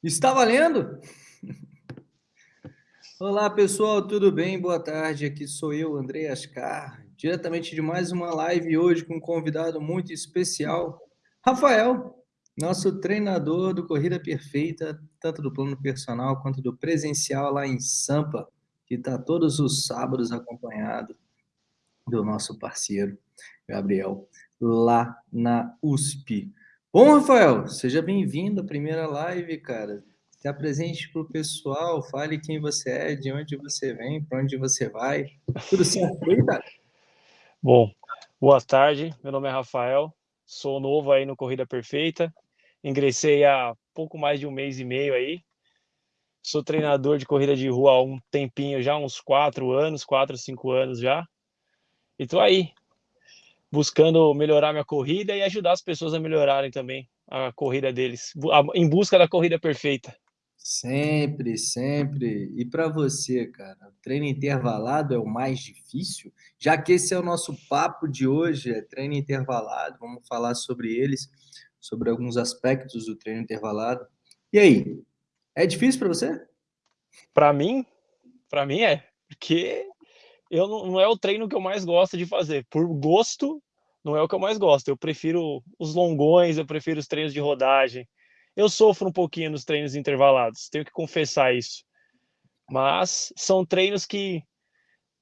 Está valendo? Olá pessoal, tudo bem? Boa tarde, aqui sou eu, André Ascar, diretamente de mais uma live hoje com um convidado muito especial, Rafael, nosso treinador do Corrida Perfeita, tanto do plano personal quanto do presencial lá em Sampa, que está todos os sábados acompanhado do nosso parceiro, Gabriel, lá na USP. Bom, Rafael, seja bem-vindo à primeira live, cara. Se apresente para o pessoal, fale quem você é, de onde você vem, para onde você vai. Tudo certo cara? Bom, boa tarde. Meu nome é Rafael, sou novo aí no Corrida Perfeita. Ingressei há pouco mais de um mês e meio aí. Sou treinador de corrida de rua há um tempinho já, uns quatro anos, quatro, cinco anos já. E tô aí, buscando melhorar minha corrida e ajudar as pessoas a melhorarem também a corrida deles, em busca da corrida perfeita. Sempre, sempre. E para você, cara, treino intervalado é o mais difícil? Já que esse é o nosso papo de hoje, é treino intervalado, vamos falar sobre eles, sobre alguns aspectos do treino intervalado. E aí, é difícil para você? Para mim, para mim é, porque eu não, não, é o treino que eu mais gosto de fazer. Por gosto, não é o que eu mais gosto. Eu prefiro os longões, eu prefiro os treinos de rodagem. Eu sofro um pouquinho nos treinos intervalados, tenho que confessar isso. Mas são treinos que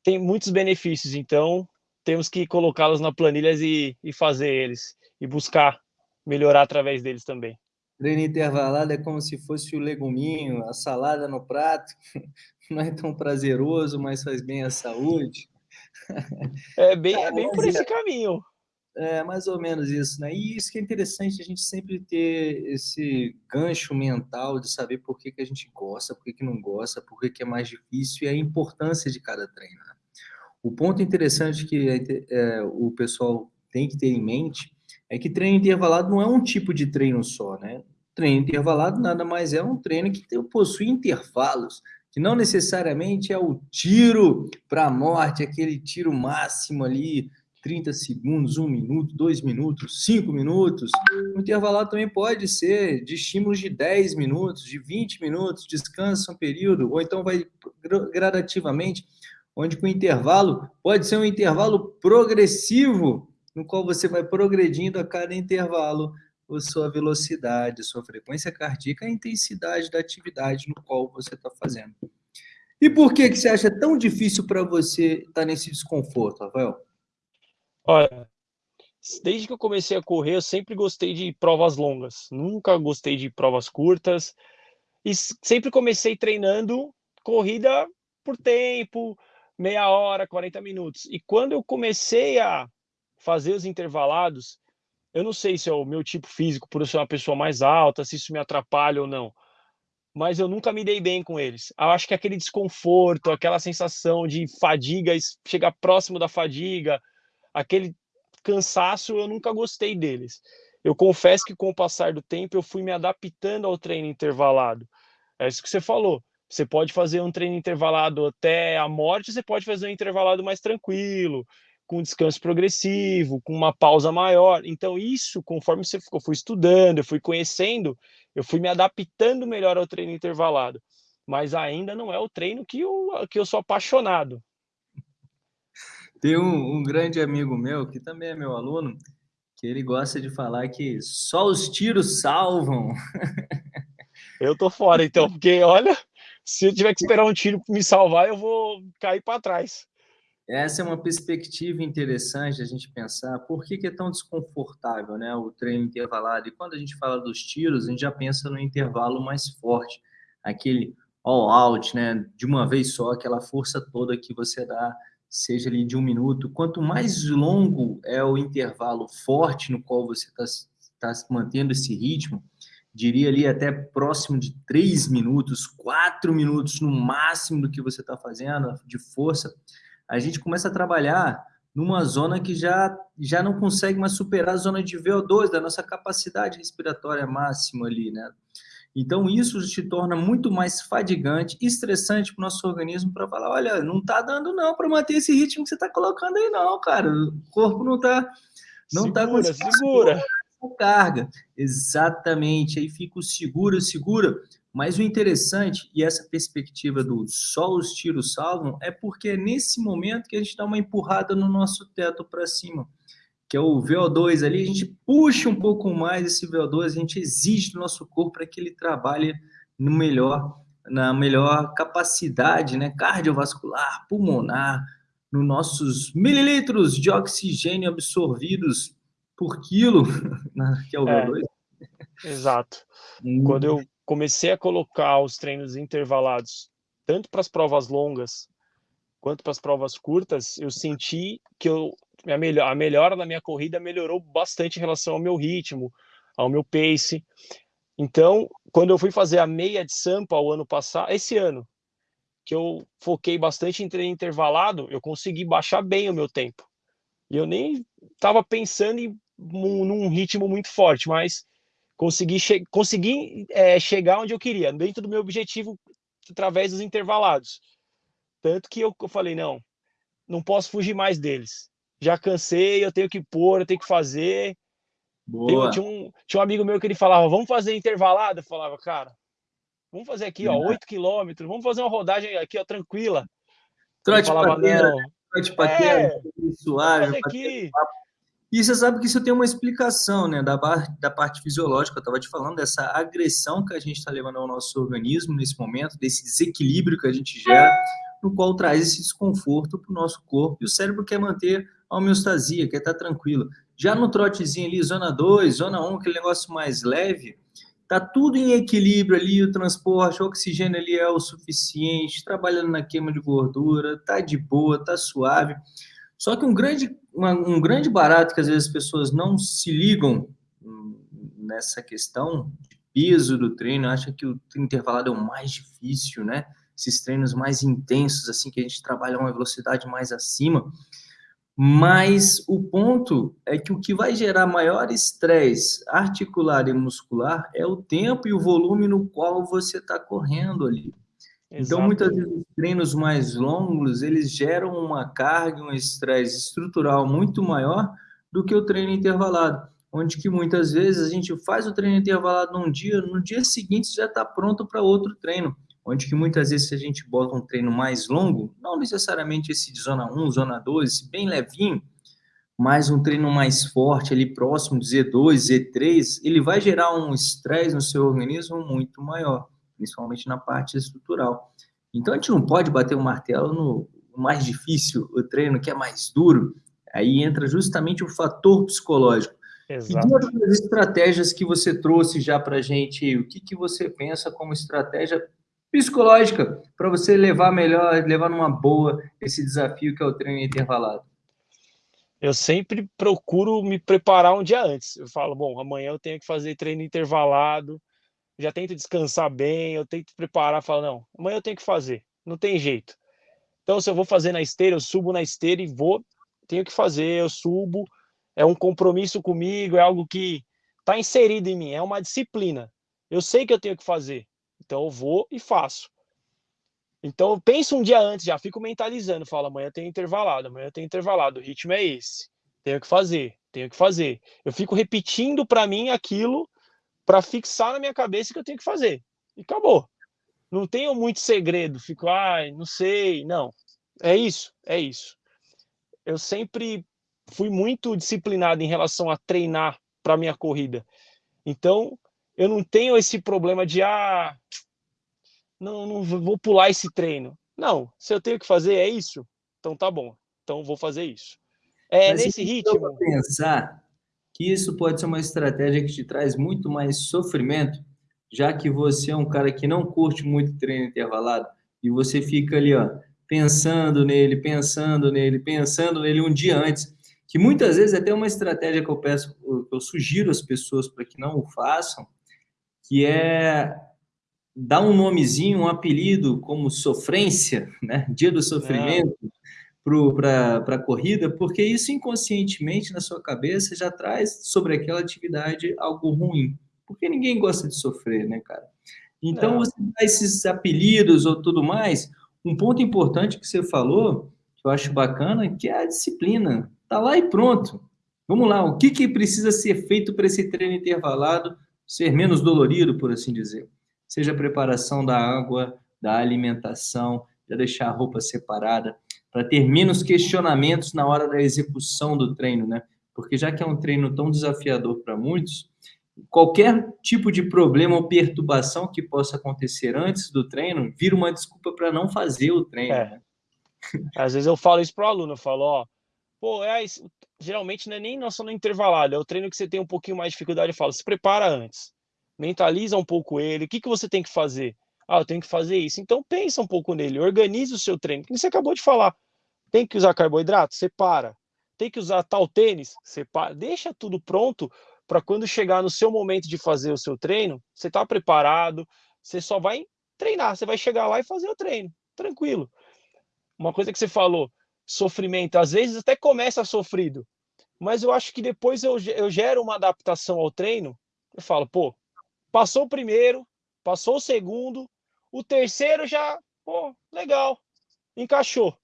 têm muitos benefícios, então temos que colocá-los na planilha e, e fazer eles, e buscar melhorar através deles também. Treino intervalado é como se fosse o leguminho, a salada no prato, não é tão prazeroso, mas faz bem à saúde. É bem, é bem por esse caminho. É mais ou menos isso, né? E isso que é interessante, a gente sempre ter esse gancho mental de saber por que, que a gente gosta, por que, que não gosta, por que, que é mais difícil e a importância de cada treino. Né? O ponto interessante que é, é, o pessoal tem que ter em mente é que treino intervalado não é um tipo de treino só, né? Treino intervalado nada mais é um treino que possui intervalos, que não necessariamente é o tiro para a morte, aquele tiro máximo ali, 30 segundos, 1 minuto, 2 minutos, 5 minutos. O intervalado também pode ser de estímulos de 10 minutos, de 20 minutos, descansa um período, ou então vai gradativamente, onde com intervalo pode ser um intervalo progressivo, no qual você vai progredindo a cada intervalo sua velocidade, sua frequência cardíaca, a intensidade da atividade no qual você está fazendo. E por que, que você acha tão difícil para você estar tá nesse desconforto, Rafael? Olha, desde que eu comecei a correr, eu sempre gostei de provas longas. Nunca gostei de provas curtas. E sempre comecei treinando corrida por tempo, meia hora, 40 minutos. E quando eu comecei a fazer os intervalados, eu não sei se é o meu tipo físico, por eu ser uma pessoa mais alta, se isso me atrapalha ou não, mas eu nunca me dei bem com eles. Eu acho que aquele desconforto, aquela sensação de fadiga, chegar próximo da fadiga, aquele cansaço, eu nunca gostei deles. Eu confesso que com o passar do tempo eu fui me adaptando ao treino intervalado. É isso que você falou. Você pode fazer um treino intervalado até a morte, você pode fazer um intervalado mais tranquilo, com descanso progressivo, com uma pausa maior. Então, isso, conforme você ficou, fui estudando, eu fui conhecendo, eu fui me adaptando melhor ao treino intervalado. Mas ainda não é o treino que eu, que eu sou apaixonado. Tem um, um grande amigo meu, que também é meu aluno, que ele gosta de falar que só os tiros salvam. Eu tô fora, então, porque olha, se eu tiver que esperar um tiro me salvar, eu vou cair para trás. Essa é uma perspectiva interessante a gente pensar por que, que, é tão desconfortável né, o treino intervalado. E quando a gente fala dos tiros, a gente já pensa no intervalo mais forte, aquele all out, né, de uma vez só, aquela força toda que você dá, seja ali de um minuto. Quanto mais longo é o intervalo forte no qual você está tá mantendo esse ritmo, diria ali até próximo de três minutos, quatro minutos no máximo do que você está fazendo de força a gente começa a trabalhar numa zona que já, já não consegue mais superar a zona de VO2, da nossa capacidade respiratória máxima ali, né? Então, isso te torna muito mais fadigante, estressante para o nosso organismo para falar, olha, não está dando não para manter esse ritmo que você está colocando aí não, cara. O corpo não está não tá segura, tá segura. carga. Exatamente. Aí fica o segura, segura, Mas o interessante, e essa perspectiva do só os tiros salvam, é porque é nesse momento que a gente dá uma empurrada no nosso teto para cima, que é o VO2 ali, a gente puxa um pouco mais esse VO2, a gente exige do nosso corpo para que ele trabalhe no melhor, na melhor capacidade né, cardiovascular, pulmonar, nos nossos mililitros de oxigênio absorvidos por quilo, né, que é o VO2. É, exato. Hum. Quando eu comecei a colocar os treinos intervalados, tanto para as provas longas quanto para as provas curtas, eu senti que eu, a, melhor, a melhora da minha corrida melhorou bastante em relação ao meu ritmo, ao meu pace. Então, quando eu fui fazer a meia de Sampa o ano passado, esse ano, que eu foquei bastante em treino intervalado, eu consegui baixar bem o meu tempo. E eu nem estava pensando em num ritmo muito forte, mas consegui, che consegui é, chegar onde eu queria, dentro do meu objetivo, através dos intervalados. Tanto que eu, eu falei, não, não posso fugir mais deles. Já cansei, eu tenho que pôr, eu tenho que fazer. Boa. tinha, um, tinha um amigo meu que ele falava, vamos fazer intervalado? Eu falava, cara, vamos fazer aqui, ó, 8 quilômetros, vamos fazer uma rodagem aqui, ó, tranquila. Trote pateira, trote pateira, é, suave. Aqui. E você sabe que isso tem uma explicação, né, da, da parte fisiológica. Eu estava te falando dessa agressão que a gente está levando ao nosso organismo nesse momento, desse desequilíbrio que a gente gera, no qual traz esse desconforto para o nosso corpo. E o cérebro quer manter a homeostasia, quer estar tá tranquilo. Já no trotezinho ali, zona 2, zona 1, um, aquele negócio mais leve, tá tudo em equilíbrio ali, o transporte, o oxigênio ali é o suficiente, trabalhando na queima de gordura, tá de boa, tá suave. Só que um grande, uma, um grande barato que às vezes as pessoas não se ligam nessa questão de peso do treino, acha que o intervalado é o mais difícil, né? Esses treinos mais intensos, assim, que a gente trabalha uma velocidade mais acima. Mas o ponto é que o que vai gerar maior estresse articular e muscular é o tempo e o volume no qual você está correndo ali. Então, muitas vezes, os treinos mais longos, eles geram uma carga, um estresse estrutural muito maior do que o treino intervalado, onde que muitas vezes a gente faz o treino intervalado num dia, no dia seguinte já está pronto para outro treino, onde que muitas vezes se a gente bota um treino mais longo, não necessariamente esse de zona 1, zona 2, bem levinho, mas um treino mais forte ali próximo de Z2, Z3, ele vai gerar um estresse no seu organismo muito maior principalmente na parte estrutural. Então a gente não pode bater o martelo no mais difícil, o treino que é mais duro. Aí entra justamente o fator psicológico. Exato. E outras estratégias que você trouxe já para a gente, o que, que você pensa como estratégia psicológica para você levar melhor, levar numa boa esse desafio que é o treino intervalado? Eu sempre procuro me preparar um dia antes. Eu falo, bom, amanhã eu tenho que fazer treino intervalado, já tento descansar bem, eu tento preparar, falo, não, amanhã eu tenho que fazer, não tem jeito. Então, se eu vou fazer na esteira, eu subo na esteira e vou, tenho que fazer, eu subo, é um compromisso comigo, é algo que está inserido em mim, é uma disciplina. Eu sei que eu tenho que fazer, então eu vou e faço. Então eu penso um dia antes, já fico mentalizando, falo, amanhã tem intervalado, amanhã tem intervalado, o ritmo é esse, tenho que fazer, tenho que fazer. Eu fico repetindo para mim aquilo para fixar na minha cabeça que eu tenho que fazer. E acabou. Não tenho muito segredo, fico, ai, não sei, não. É isso, é isso. Eu sempre fui muito disciplinado em relação a treinar para minha corrida. Então, eu não tenho esse problema de ah, não, não vou pular esse treino. Não, se eu tenho que fazer é isso, então tá bom. Então vou fazer isso. É Mas nesse ritmo. Pensar que isso pode ser uma estratégia que te traz muito mais sofrimento, já que você é um cara que não curte muito treino intervalado e você fica ali, ó, pensando nele, pensando nele, pensando nele um dia antes, que muitas vezes é até uma estratégia que eu peço, que eu sugiro às pessoas para que não o façam, que é dar um nomezinho, um apelido como sofrência, né? Dia do sofrimento, é para a corrida, porque isso inconscientemente na sua cabeça já traz sobre aquela atividade algo ruim. Porque ninguém gosta de sofrer, né, cara? Então, Não. você dá esses apelidos ou tudo mais. Um ponto importante que você falou, que eu acho bacana, que é a disciplina. Tá lá e pronto. Vamos lá, o que, que precisa ser feito para esse treino intervalado ser menos dolorido, por assim dizer? seja a preparação da água, da alimentação, já deixar a roupa separada, para ter menos questionamentos na hora da execução do treino, né? Porque já que é um treino tão desafiador para muitos, qualquer tipo de problema ou perturbação que possa acontecer antes do treino vira uma desculpa para não fazer o treino. É. Né? Às vezes eu falo isso para o aluno, eu falo, ó, pô, é, geralmente não é nem nossa no intervalado, é o treino que você tem um pouquinho mais de dificuldade, eu falo, se prepara antes, mentaliza um pouco ele, o que, que você tem que fazer? Ah, eu tenho que fazer isso. Então pensa um pouco nele, organize o seu treino, que você acabou de falar. Tem que usar carboidrato? Separa. Tem que usar tal tênis? Separa. Deixa tudo pronto para quando chegar no seu momento de fazer o seu treino, você está preparado, você só vai treinar, você vai chegar lá e fazer o treino, tranquilo. Uma coisa que você falou, sofrimento, às vezes até começa sofrido, mas eu acho que depois eu, eu gero uma adaptação ao treino, eu falo, pô, passou o primeiro, passou o segundo, o terceiro já, pô, legal, encaixou.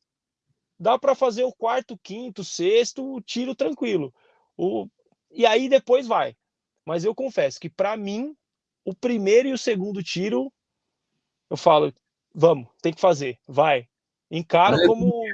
Dá para fazer o quarto, quinto, sexto, tiro tranquilo. O, e aí depois vai. Mas eu confesso que para mim, o primeiro e o segundo tiro, eu falo, vamos, tem que fazer, vai. Encaro olha como. como...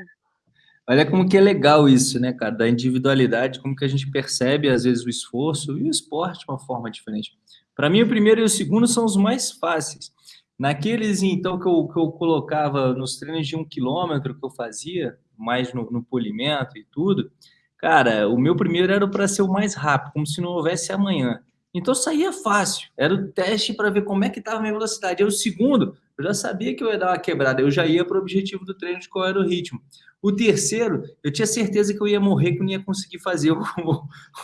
Olha como que é legal isso, né, cara? Da individualidade, como que a gente percebe, às vezes, o esforço e o esporte de uma forma diferente. Para mim, o primeiro e o segundo são os mais fáceis. Naqueles, então, que eu, que eu colocava nos treinos de um quilômetro que eu fazia, mais no, no polimento e tudo, cara, o meu primeiro era para ser o mais rápido, como se não houvesse amanhã. Então saía fácil, era o teste para ver como é que estava a minha velocidade. E o segundo, eu já sabia que eu ia dar uma quebrada, eu já ia para o objetivo do treino de qual era o ritmo. O terceiro, eu tinha certeza que eu ia morrer, que eu não ia conseguir fazer o,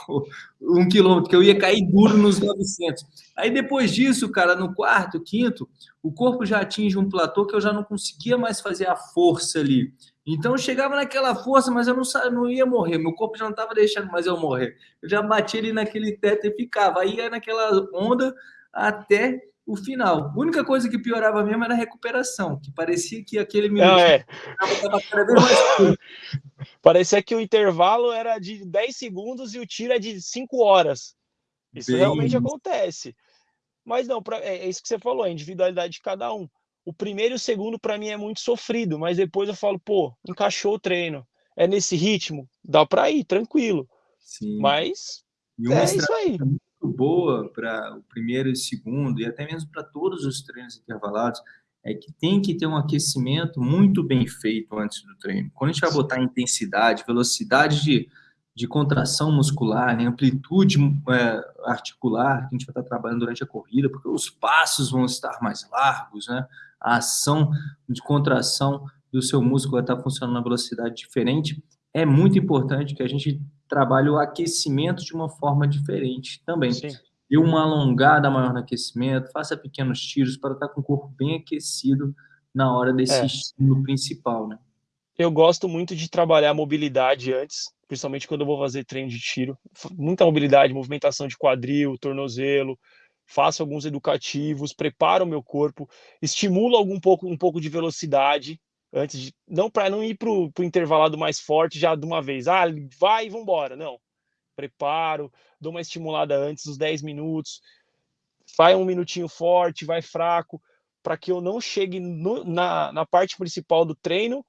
o, um quilômetro, que eu ia cair duro nos 900. Aí depois disso, cara, no quarto, quinto, o corpo já atinge um platô que eu já não conseguia mais fazer a força ali. Então eu chegava naquela força, mas eu não, não ia morrer, meu corpo já não estava deixando mais eu morrer. Eu já bati ali naquele teto e ficava. Aí ia naquela onda até o final. A única coisa que piorava mesmo era a recuperação, que parecia que aquele minuto é. cada vez mais Parecia que o intervalo era de 10 segundos e o tiro é de 5 horas. Isso Bem... realmente acontece. Mas não, pra, é, é, isso que você falou, a individualidade de cada um. O primeiro e o segundo, para mim, é muito sofrido, mas depois eu falo, pô, encaixou o treino. É nesse ritmo, dá para ir, tranquilo. Sim. Mas é isso aí boa para o primeiro e segundo, e até mesmo para todos os treinos intervalados, é que tem que ter um aquecimento muito bem feito antes do treino. Quando a gente vai botar intensidade, velocidade de, de contração muscular, né, amplitude é, articular, que a gente vai estar trabalhando durante a corrida, porque os passos vão estar mais largos, né? a ação de contração do seu músculo vai estar funcionando na velocidade diferente. É muito importante que a gente trabalha o aquecimento de uma forma diferente também. Sim. Dê uma alongada maior no aquecimento, faça pequenos tiros para estar com o corpo bem aquecido na hora desse é. estímulo principal, né? Eu gosto muito de trabalhar mobilidade antes, principalmente quando eu vou fazer treino de tiro. Muita mobilidade, movimentação de quadril, tornozelo, faço alguns educativos, preparo o meu corpo, estimulo algum pouco, um pouco de velocidade, antes de não para não ir para o intervalado mais forte já de uma vez. Ah, vai e vambora. Não. Preparo, dou uma estimulada antes, os 10 minutos, vai um minutinho forte, vai fraco, para que eu não chegue no, na, na parte principal do treino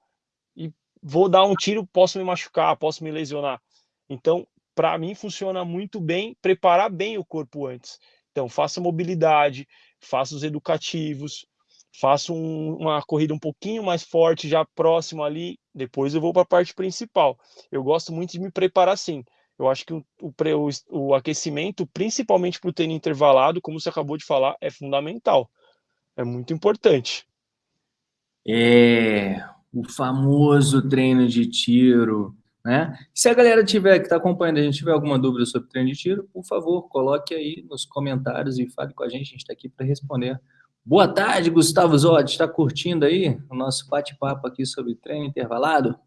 vou dar um tiro, posso me machucar, posso me lesionar. Então, para mim, funciona muito bem preparar bem o corpo antes. Então, faça mobilidade, faça os educativos, faço um, uma corrida um pouquinho mais forte, já próximo ali, depois eu vou para a parte principal. Eu gosto muito de me preparar assim. Eu acho que o, o, o aquecimento, principalmente para o treino intervalado, como você acabou de falar, é fundamental. É muito importante. É o famoso treino de tiro, né? Se a galera tiver que está acompanhando, a gente tiver alguma dúvida sobre treino de tiro, por favor, coloque aí nos comentários e fale com a gente. A gente está aqui para responder Boa tarde, Gustavo Zotti. Está curtindo aí o nosso bate-papo aqui sobre treino intervalado?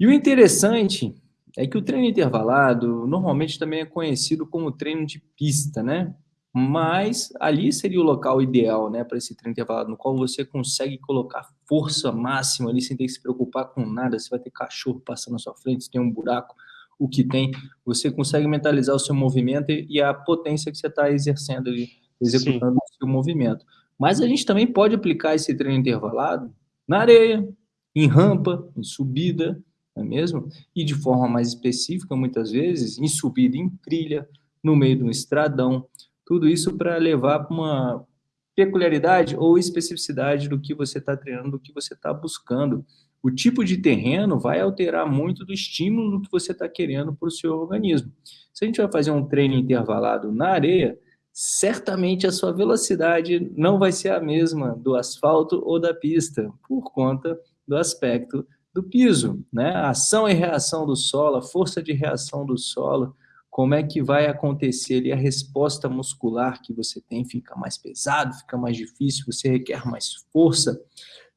E o interessante é que o treino intervalado normalmente também é conhecido como treino de pista, né? Mas ali seria o local ideal, né, para esse treino intervalado, no qual você consegue colocar força máxima ali sem ter que se preocupar com nada. Se vai ter cachorro passando na sua frente, se tem um buraco, o que tem, você consegue mentalizar o seu movimento e a potência que você está exercendo ali, executando Sim. o seu movimento. Mas a gente também pode aplicar esse treino intervalado na areia, em rampa, em subida, não é mesmo? E de forma mais específica, muitas vezes, em subida em trilha, no meio de um estradão. Tudo isso para levar para uma peculiaridade ou especificidade do que você está treinando, do que você está buscando. O tipo de terreno vai alterar muito do estímulo que você está querendo para o seu organismo. Se a gente vai fazer um treino intervalado na areia, certamente a sua velocidade não vai ser a mesma do asfalto ou da pista, por conta do aspecto do piso, né? A ação e reação do solo, a força de reação do solo, como é que vai acontecer ali a resposta muscular que você tem fica mais pesado, fica mais difícil, você requer mais força,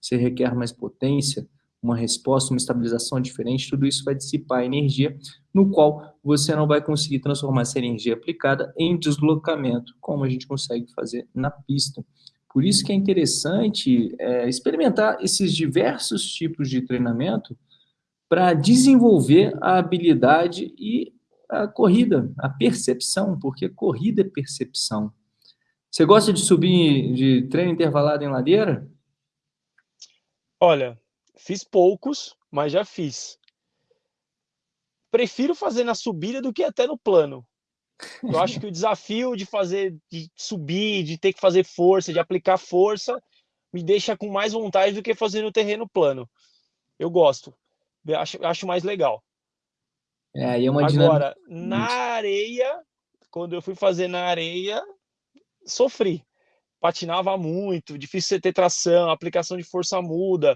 você requer mais potência, uma resposta, uma estabilização diferente, tudo isso vai dissipar energia, no qual você não vai conseguir transformar essa energia aplicada em deslocamento, como a gente consegue fazer na pista. Por isso que é interessante é, experimentar esses diversos tipos de treinamento para desenvolver a habilidade e a corrida, a percepção, porque corrida é percepção. Você gosta de subir de treino intervalado em ladeira? Olha, fiz poucos, mas já fiz. Prefiro fazer na subida do que até no plano. Eu acho que o desafio de fazer, de subir, de ter que fazer força, de aplicar força, me deixa com mais vontade do que fazer no terreno plano. Eu gosto. Acho, acho mais legal. É, aí é uma Agora, na areia, quando eu fui fazer na areia, sofri. Patinava muito, difícil você ter tração, aplicação de força muda.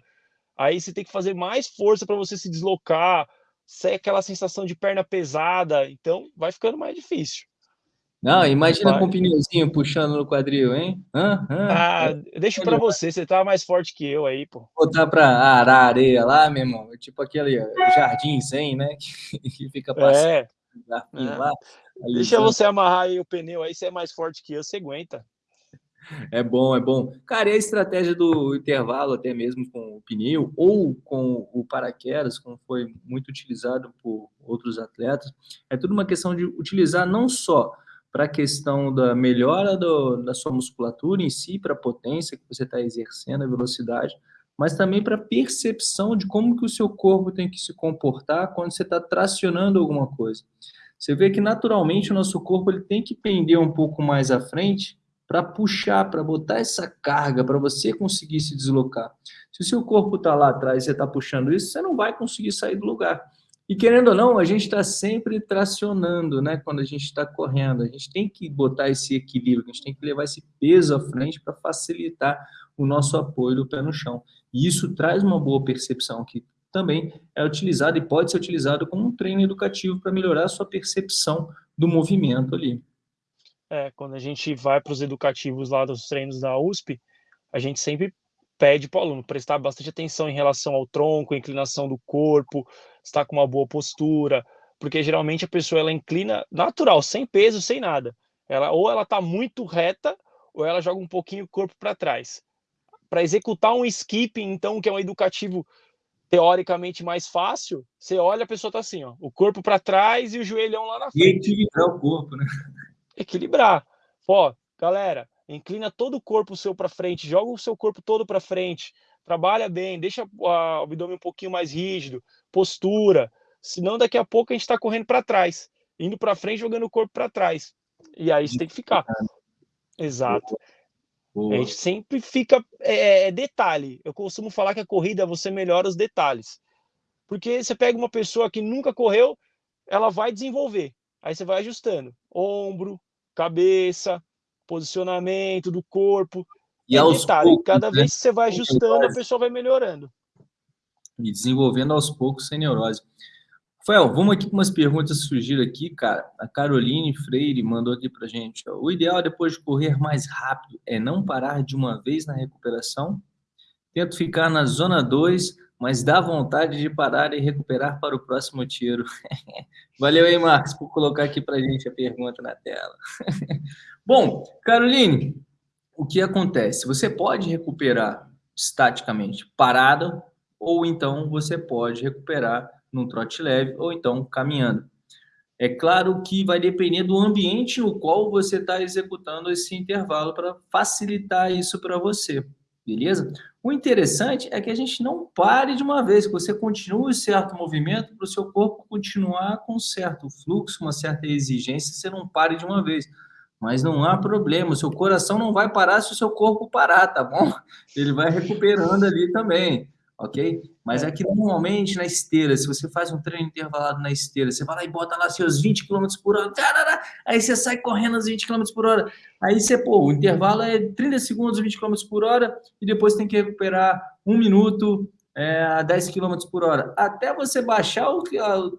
Aí você tem que fazer mais força para você se deslocar, sai aquela sensação de perna pesada, então vai ficando mais difícil. Não, imagina vai. com um pneuzinho puxando no quadril, hein? Hã? Hã? Ah, é. deixa para você, você tá mais forte que eu aí, pô. Botar para arar areia lá, meu irmão, tipo aquele jardim zen, né? Que fica passando. É. é. Lá, deixa você amarrar aí o pneu aí, você é mais forte que eu, você aguenta. É bom, é bom. Cara, e a estratégia do intervalo, até mesmo com o pneu ou com o paraquedas, como foi muito utilizado por outros atletas, é tudo uma questão de utilizar não só para a questão da melhora do, da sua musculatura em si, para a potência que você está exercendo, a velocidade, mas também para a percepção de como que o seu corpo tem que se comportar quando você está tracionando alguma coisa. Você vê que naturalmente o nosso corpo ele tem que pender um pouco mais à frente para puxar, para botar essa carga, para você conseguir se deslocar. Se o seu corpo está lá atrás e você está puxando isso, você não vai conseguir sair do lugar. E querendo ou não, a gente está sempre tracionando, né? Quando a gente está correndo, a gente tem que botar esse equilíbrio, a gente tem que levar esse peso à frente para facilitar o nosso apoio do pé no chão. E isso traz uma boa percepção que também é utilizado e pode ser utilizado como um treino educativo para melhorar a sua percepção do movimento ali é, quando a gente vai para os educativos lá dos treinos da USP, a gente sempre pede para o aluno prestar bastante atenção em relação ao tronco, inclinação do corpo, estar com uma boa postura, porque geralmente a pessoa ela inclina natural, sem peso, sem nada. Ela ou ela está muito reta ou ela joga um pouquinho o corpo para trás. Para executar um skip, então, que é um educativo teoricamente mais fácil, você olha a pessoa está assim, ó, o corpo para trás e o joelhão lá na frente. E equilibrar o corpo, né? equilibrar. Ó, galera, inclina todo o corpo seu para frente, joga o seu corpo todo para frente, trabalha bem, deixa o abdômen um pouquinho mais rígido, postura, senão daqui a pouco a gente está correndo para trás, indo para frente, jogando o corpo para trás. E aí você tem que ficar. Exato. Boa. A gente sempre fica. É, é, é, detalhe. Eu costumo falar que a corrida você melhora os detalhes. Porque você pega uma pessoa que nunca correu, ela vai desenvolver. Aí você vai ajustando. Ombro, cabeça, posicionamento do corpo. E é detalhe, poucos, cada né? vez que você vai ajustando, a pessoa vai melhorando. E desenvolvendo aos poucos sem neurose. Rafael, vamos aqui com umas perguntas que surgiram aqui, cara. A Caroline Freire mandou aqui pra gente. Ó. O ideal depois de correr mais rápido é não parar de uma vez na recuperação. Tento ficar na zona 2 mas dá vontade de parar e recuperar para o próximo tiro. Valeu aí, Marcos, por colocar aqui para gente a pergunta na tela. Bom, Caroline, o que acontece? Você pode recuperar estaticamente parada, ou então você pode recuperar num trote leve, ou então caminhando. É claro que vai depender do ambiente no qual você está executando esse intervalo para facilitar isso para você, beleza? O interessante é que a gente não pare de uma vez, que você continue certo movimento para o seu corpo continuar com certo fluxo, uma certa exigência, você não pare de uma vez. Mas não há problema, o seu coração não vai parar se o seu corpo parar, tá bom? Ele vai recuperando ali também ok? Mas é que normalmente na esteira, se você faz um treino intervalado na esteira, você vai lá e bota lá seus 20 km por hora, aí você sai correndo aos 20 km por hora, aí você, pô, o intervalo é 30 segundos, 20 km por hora, e depois tem que recuperar um minuto é, a 10 km por hora. Até você baixar o,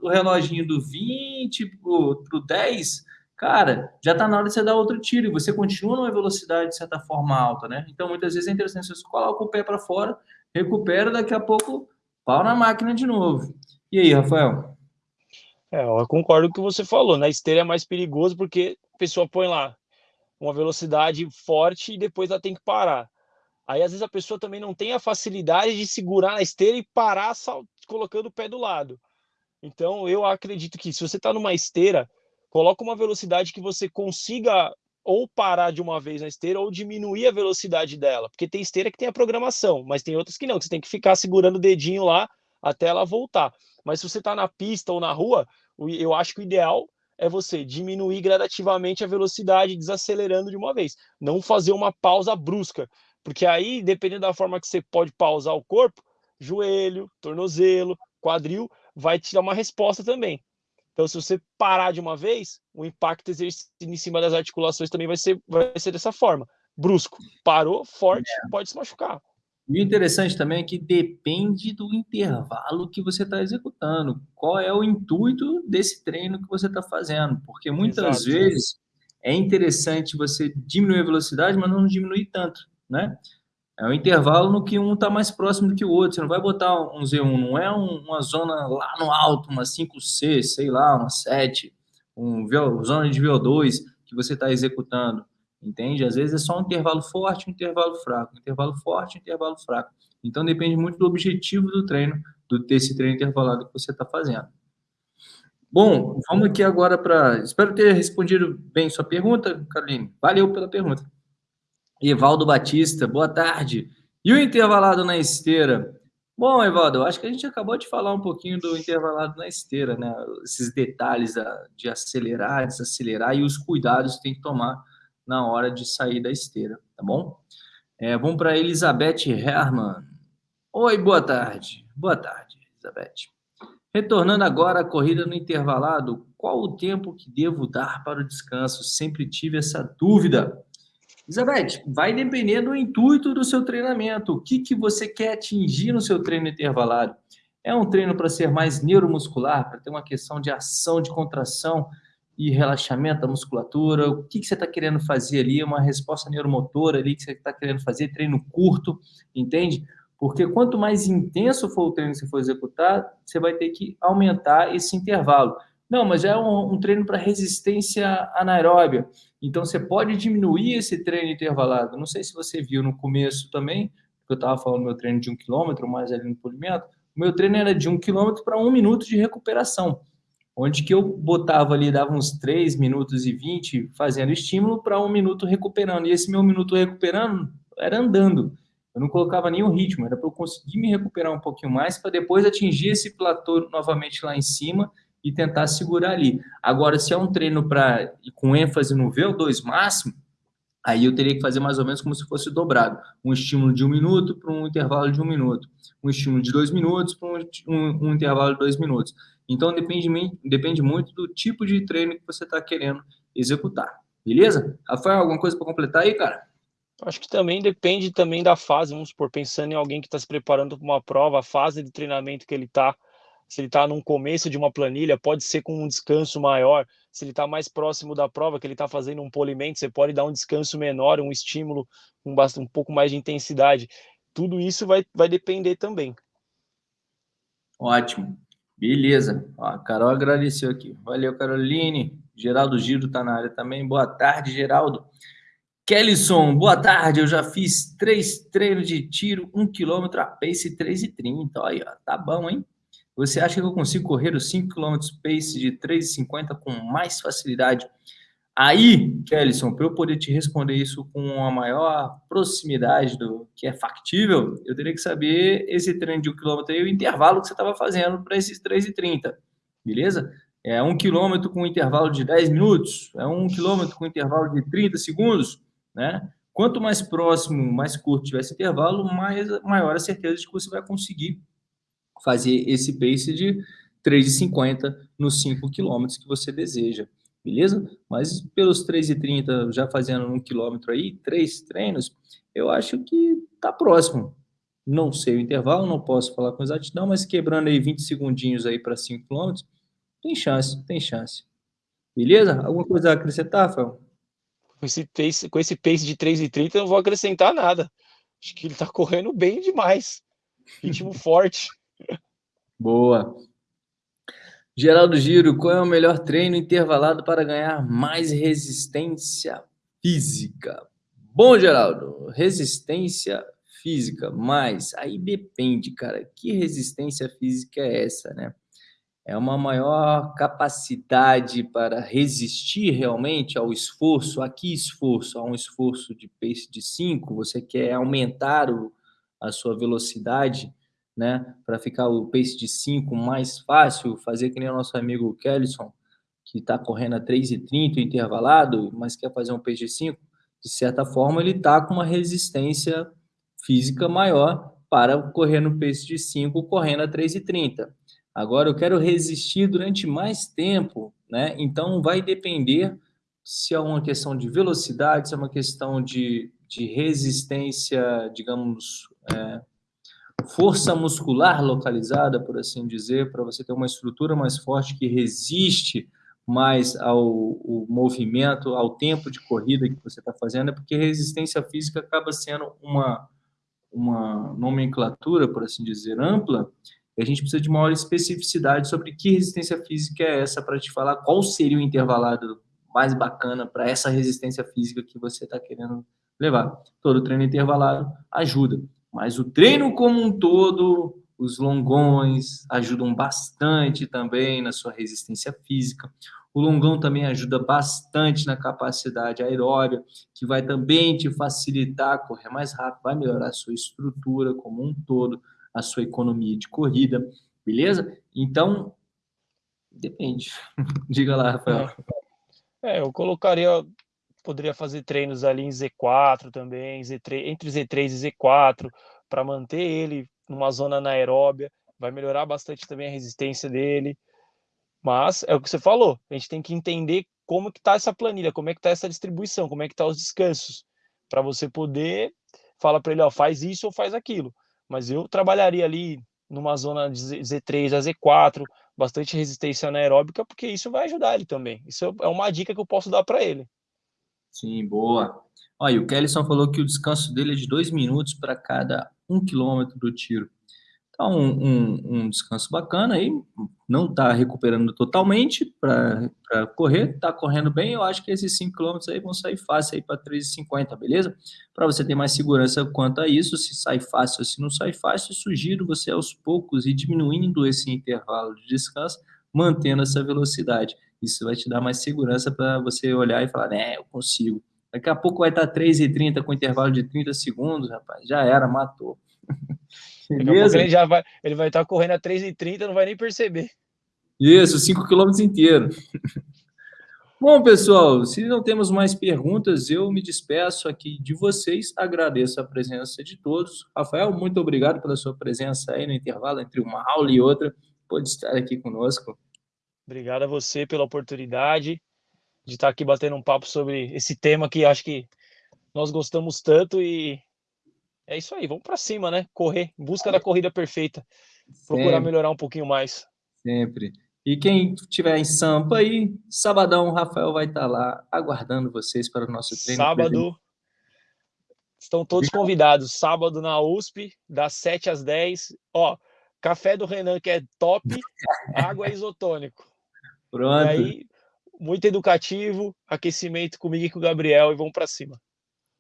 o reloginho do 20 pro, pro 10, cara, já está na hora de você dar outro tiro, e você continua numa velocidade de certa forma alta, né? Então, muitas vezes é interessante você coloca o pé para fora, recupera, daqui a pouco pau na máquina de novo. E aí, Rafael? É, eu concordo com o que você falou. Na esteira é mais perigoso porque a pessoa põe lá uma velocidade forte e depois ela tem que parar. Aí, às vezes, a pessoa também não tem a facilidade de segurar na esteira e parar colocando o pé do lado. Então, eu acredito que se você está numa esteira, coloca uma velocidade que você consiga ou parar de uma vez na esteira ou diminuir a velocidade dela, porque tem esteira que tem a programação, mas tem outras que não, que você tem que ficar segurando o dedinho lá até ela voltar. Mas se você está na pista ou na rua, eu acho que o ideal é você diminuir gradativamente a velocidade, desacelerando de uma vez, não fazer uma pausa brusca, porque aí, dependendo da forma que você pode pausar o corpo, joelho, tornozelo, quadril, vai te dar uma resposta também. Então, se você parar de uma vez, o impacto exercido em cima das articulações também vai ser, vai ser dessa forma. Brusco. Parou, forte, é. pode se machucar. E o interessante também é que depende do intervalo que você está executando. Qual é o intuito desse treino que você está fazendo? Porque muitas Exato. vezes é interessante você diminuir a velocidade, mas não diminuir tanto, né? É um intervalo no que um está mais próximo do que o outro. Você não vai botar um Z1, não é um, uma zona lá no alto, uma 5C, sei lá, uma 7, um zona de VO2 que você está executando. Entende? Às vezes é só um intervalo forte, um intervalo fraco, um intervalo forte, um intervalo fraco. Então depende muito do objetivo do treino, do desse treino intervalado que você está fazendo. Bom, vamos aqui agora para. Espero ter respondido bem sua pergunta, Caroline. Valeu pela pergunta. Evaldo Batista, boa tarde. E o intervalado na esteira? Bom, Evaldo, acho que a gente acabou de falar um pouquinho do intervalado na esteira, né? Esses detalhes de acelerar, desacelerar e os cuidados que tem que tomar na hora de sair da esteira, tá bom? É, vamos para Elizabeth Herman. Oi, boa tarde. Boa tarde, Elizabeth. Retornando agora à corrida no intervalado, qual o tempo que devo dar para o descanso? Sempre tive essa dúvida. Elizabeth, vai depender do intuito do seu treinamento. O que, que você quer atingir no seu treino intervalado? É um treino para ser mais neuromuscular, para ter uma questão de ação, de contração e relaxamento da musculatura? O que, que você está querendo fazer ali? Uma resposta neuromotora ali que você está querendo fazer? Treino curto, entende? Porque quanto mais intenso for o treino que você for executar, você vai ter que aumentar esse intervalo. Não, mas é um, um treino para resistência anaeróbia. Então, você pode diminuir esse treino intervalado. Não sei se você viu no começo também, porque eu estava falando meu treino de um quilômetro, mais ali no polimento. O meu treino era de um quilômetro para um minuto de recuperação, onde que eu botava ali, dava uns 3 minutos e 20 fazendo estímulo para um minuto recuperando. E esse meu minuto recuperando era andando. Eu não colocava nenhum ritmo, era para eu conseguir me recuperar um pouquinho mais para depois atingir esse platô novamente lá em cima e tentar segurar ali. Agora, se é um treino para com ênfase no VO2 máximo, aí eu teria que fazer mais ou menos como se fosse dobrado. Um estímulo de um minuto para um intervalo de um minuto. Um estímulo de dois minutos para um, um, um, intervalo de dois minutos. Então, depende, depende muito do tipo de treino que você está querendo executar. Beleza? Rafael, alguma coisa para completar aí, cara? Acho que também depende também da fase, vamos supor, pensando em alguém que está se preparando para uma prova, a fase de treinamento que ele está, se ele está num começo de uma planilha, pode ser com um descanso maior. Se ele está mais próximo da prova, que ele está fazendo um polimento, você pode dar um descanso menor, um estímulo um, um pouco mais de intensidade. Tudo isso vai, vai depender também. Ótimo. Beleza. Ó, a Carol agradeceu aqui. Valeu, Caroline. Geraldo Giro está na área também. Boa tarde, Geraldo. Kellyson, boa tarde. Eu já fiz três treinos de tiro, um quilômetro a pace 3,30. Olha, tá bom, hein? Você acha que eu consigo correr os 5 km pace de 3,50 com mais facilidade? Aí, Kellyson, para eu poder te responder isso com a maior proximidade do que é factível, eu teria que saber esse treino de um quilômetro e o intervalo que você estava fazendo para esses 3,30, beleza? É um quilômetro com intervalo de 10 minutos, é um quilômetro com intervalo de 30 segundos, né? Quanto mais próximo, mais curto tiver esse intervalo, mais, maior a certeza de que você vai conseguir fazer esse pace de 3,50 nos 5 quilômetros que você deseja beleza? Mas pelos 3,30 já fazendo um quilômetro aí, três treinos, eu acho que tá próximo. Não sei o intervalo, não posso falar com exatidão, mas quebrando aí 20 segundinhos aí para 5 quilômetros, tem chance, tem chance. Beleza? Alguma coisa a acrescentar, Rafael? Com esse pace, com esse pace de 3,30 eu não vou acrescentar nada. Acho que ele tá correndo bem demais. Ritmo forte. Boa. Geraldo Giro, qual é o melhor treino intervalado para ganhar mais resistência física? Bom, Geraldo, resistência física, mas aí depende, cara. Que resistência física é essa, né? É uma maior capacidade para resistir realmente ao esforço. Aqui, esforço, a um esforço de pace de 5, você quer aumentar o, a sua velocidade né? Para ficar o pace de 5 mais fácil, fazer que nem o nosso amigo Kellison, que está correndo a 3,30 intervalado, mas quer fazer um pace de 5, de certa forma ele está com uma resistência física maior para correr no pace de 5, correndo a 3,30. Agora eu quero resistir durante mais tempo, né? Então vai depender se é uma questão de velocidade, se é uma questão de, de resistência, digamos, é, força muscular localizada, por assim dizer, para você ter uma estrutura mais forte que resiste mais ao, movimento, ao tempo de corrida que você está fazendo, é porque resistência física acaba sendo uma, uma nomenclatura, por assim dizer, ampla, e a gente precisa de maior especificidade sobre que resistência física é essa para te falar qual seria o intervalado mais bacana para essa resistência física que você está querendo levar. Todo treino intervalado ajuda. Mas o treino como um todo, os longões ajudam bastante também na sua resistência física. O longão também ajuda bastante na capacidade aeróbica, que vai também te facilitar correr mais rápido, vai melhorar a sua estrutura como um todo, a sua economia de corrida, beleza? Então, depende. Diga lá, Rafael. É, eu colocaria poderia fazer treinos ali em Z4 também, Z3, entre Z3 e Z4, para manter ele numa zona anaeróbia, vai melhorar bastante também a resistência dele. Mas é o que você falou, a gente tem que entender como que tá essa planilha, como é que tá essa distribuição, como é que tá os descansos, para você poder falar para ele, ó, faz isso ou faz aquilo. Mas eu trabalharia ali numa zona de Z3 a Z4, bastante resistência anaeróbica, porque isso vai ajudar ele também. Isso é uma dica que eu posso dar para ele. Sim, boa. Olha, o Kellison falou que o descanso dele é de dois minutos para cada um quilômetro do tiro. Então, um, um, um descanso bacana aí, não está recuperando totalmente para correr, está correndo bem. Eu acho que esses 5 quilômetros aí vão sair fácil aí para 3,50, beleza? Para você ter mais segurança quanto a isso, se sai fácil ou se não sai fácil, sugiro você aos poucos ir diminuindo esse intervalo de descanso, mantendo essa velocidade. Isso vai te dar mais segurança para você olhar e falar, né, eu consigo. Daqui a pouco vai estar 3,30 com intervalo de 30 segundos, rapaz. Já era, matou. Beleza? ele já vai, ele vai estar correndo a 3,30 não vai nem perceber. Isso, 5 quilômetros inteiro. Bom, pessoal, se não temos mais perguntas, eu me despeço aqui de vocês. Agradeço a presença de todos. Rafael, muito obrigado pela sua presença aí no intervalo entre uma aula e outra. Pode estar aqui conosco. Obrigado a você pela oportunidade de estar aqui batendo um papo sobre esse tema que acho que nós gostamos tanto e é isso aí, vamos para cima, né? Correr, em busca da corrida perfeita. Procurar Sempre. melhorar um pouquinho mais. Sempre. E quem tiver em Sampa aí, sabadão, o Rafael vai estar lá aguardando vocês para o nosso treino. Sábado. Estão todos convidados. Sábado na USP, das 7 às 10. Ó, café do Renan, que é top, água é isotônico. Pronto. E aí, muito educativo, aquecimento comigo e com o Gabriel e vamos para cima.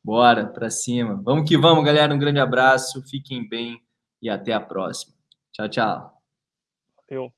Bora, para cima. Vamos que vamos, galera. Um grande abraço, fiquem bem e até a próxima. Tchau, tchau. Eu.